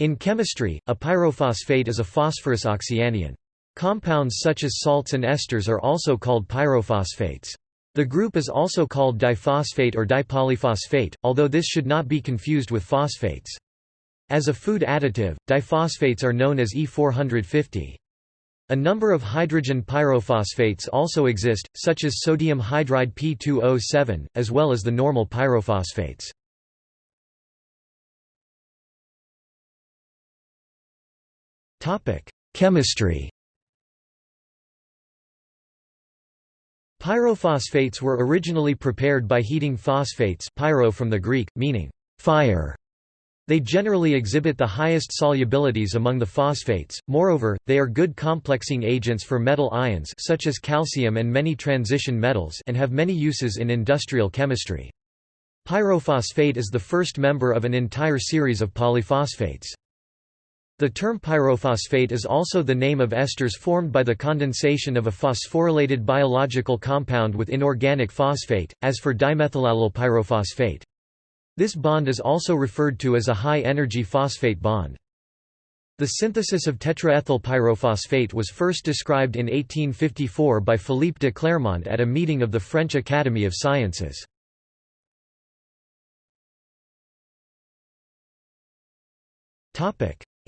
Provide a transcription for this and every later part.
In chemistry, a pyrophosphate is a phosphorus oxyanion. Compounds such as salts and esters are also called pyrophosphates. The group is also called diphosphate or dipolyphosphate, although this should not be confused with phosphates. As a food additive, diphosphates are known as E450. A number of hydrogen pyrophosphates also exist, such as sodium hydride P2O7, as well as the normal pyrophosphates. Chemistry Pyrophosphates were originally prepared by heating phosphates pyro from the Greek, meaning fire. They generally exhibit the highest solubilities among the phosphates, moreover, they are good complexing agents for metal ions such as calcium and many transition metals and have many uses in industrial chemistry. Pyrophosphate is the first member of an entire series of polyphosphates. The term pyrophosphate is also the name of esters formed by the condensation of a phosphorylated biological compound with inorganic phosphate, as for dimethylallyl pyrophosphate. This bond is also referred to as a high-energy phosphate bond. The synthesis of tetraethyl pyrophosphate was first described in 1854 by Philippe de Clermont at a meeting of the French Academy of Sciences.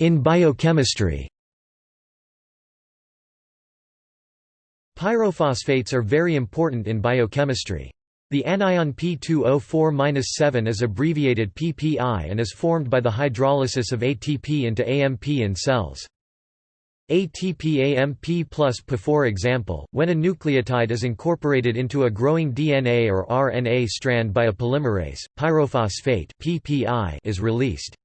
In biochemistry Pyrophosphates are very important in biochemistry. The anion P2O4-7 is abbreviated PPI and is formed by the hydrolysis of ATP into AMP in cells. ATP-AMP plus P for example, when a nucleotide is incorporated into a growing DNA or RNA strand by a polymerase, pyrophosphate PPI is released.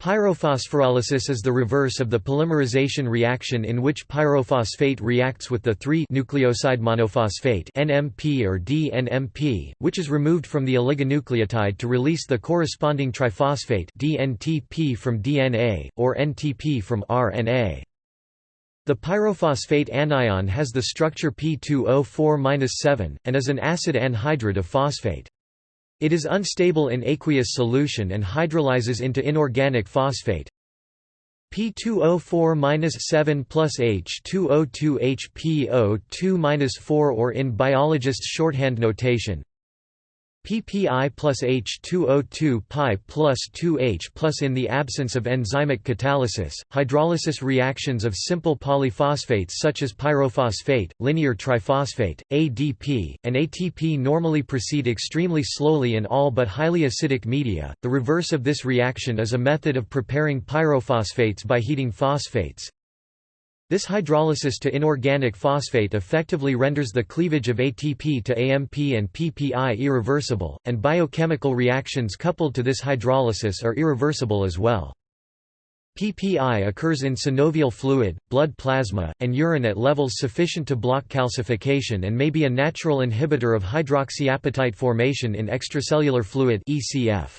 Pyrophosphorolysis is the reverse of the polymerization reaction in which pyrophosphate reacts with the 3-nucleoside monophosphate NMP or DNMP, which is removed from the oligonucleotide to release the corresponding triphosphate DNTP from DNA, or NTP from RNA. The pyrophosphate anion has the structure P2O4-7, and is an acid anhydride of phosphate. It is unstable in aqueous solution and hydrolyzes into inorganic phosphate. P2O4-7 plus H2O2 HPO2-4 or in biologists' shorthand notation PPI plus H2O2 pi plus 2H plus In the absence of enzymic catalysis, hydrolysis reactions of simple polyphosphates such as pyrophosphate, linear triphosphate, ADP, and ATP normally proceed extremely slowly in all but highly acidic media. The reverse of this reaction is a method of preparing pyrophosphates by heating phosphates. This hydrolysis to inorganic phosphate effectively renders the cleavage of ATP to AMP and PPI irreversible, and biochemical reactions coupled to this hydrolysis are irreversible as well. PPI occurs in synovial fluid, blood plasma, and urine at levels sufficient to block calcification and may be a natural inhibitor of hydroxyapatite formation in extracellular fluid ECF.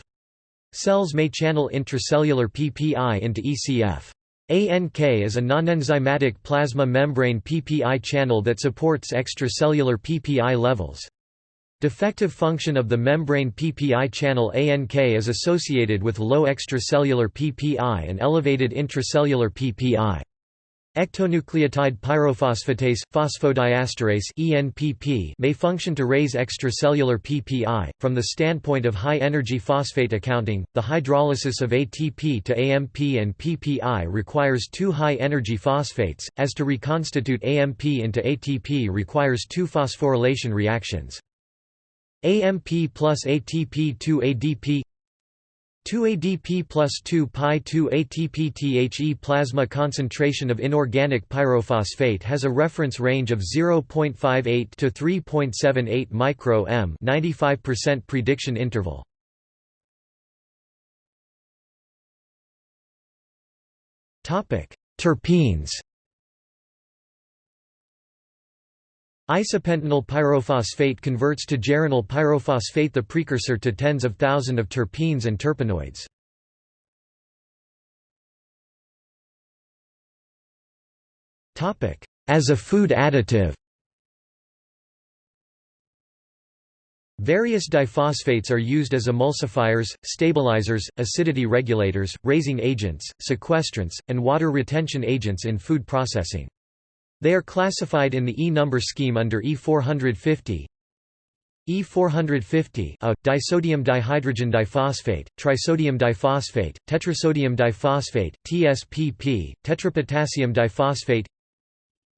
Cells may channel intracellular PPI into ECF. ANK is a nonenzymatic plasma membrane PPI channel that supports extracellular PPI levels. Defective function of the membrane PPI channel ANK is associated with low extracellular PPI and elevated intracellular PPI. Ectonucleotide pyrophosphatase, phosphodiesterase ENPP may function to raise extracellular PPI. From the standpoint of high-energy phosphate accounting, the hydrolysis of ATP to AMP and PPI requires two high-energy phosphates, as to reconstitute AMP into ATP requires two phosphorylation reactions. AMP plus ATP to ADP 2 ADP plus 2 pi 2 ATP THE plasma concentration of inorganic pyrophosphate has a reference range of 0.58 to 3.78 micro m 95% prediction interval. Terpenes Isopentenyl pyrophosphate converts to geranyl pyrophosphate the precursor to tens of thousands of terpenes and terpenoids. As a food additive Various diphosphates are used as emulsifiers, stabilizers, acidity regulators, raising agents, sequestrants, and water retention agents in food processing. They are classified in the E-number scheme under E450, E450 a, disodium dihydrogen diphosphate, trisodium diphosphate, tetrasodium diphosphate, TSPP, tetrapotassium diphosphate.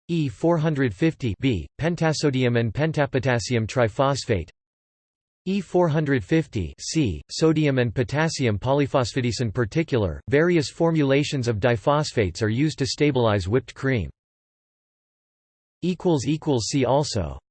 E450 B, pentasodium and pentapotassium triphosphate. E450 C, sodium and potassium polyphosphates in particular, various formulations of diphosphates are used to stabilize whipped cream. See also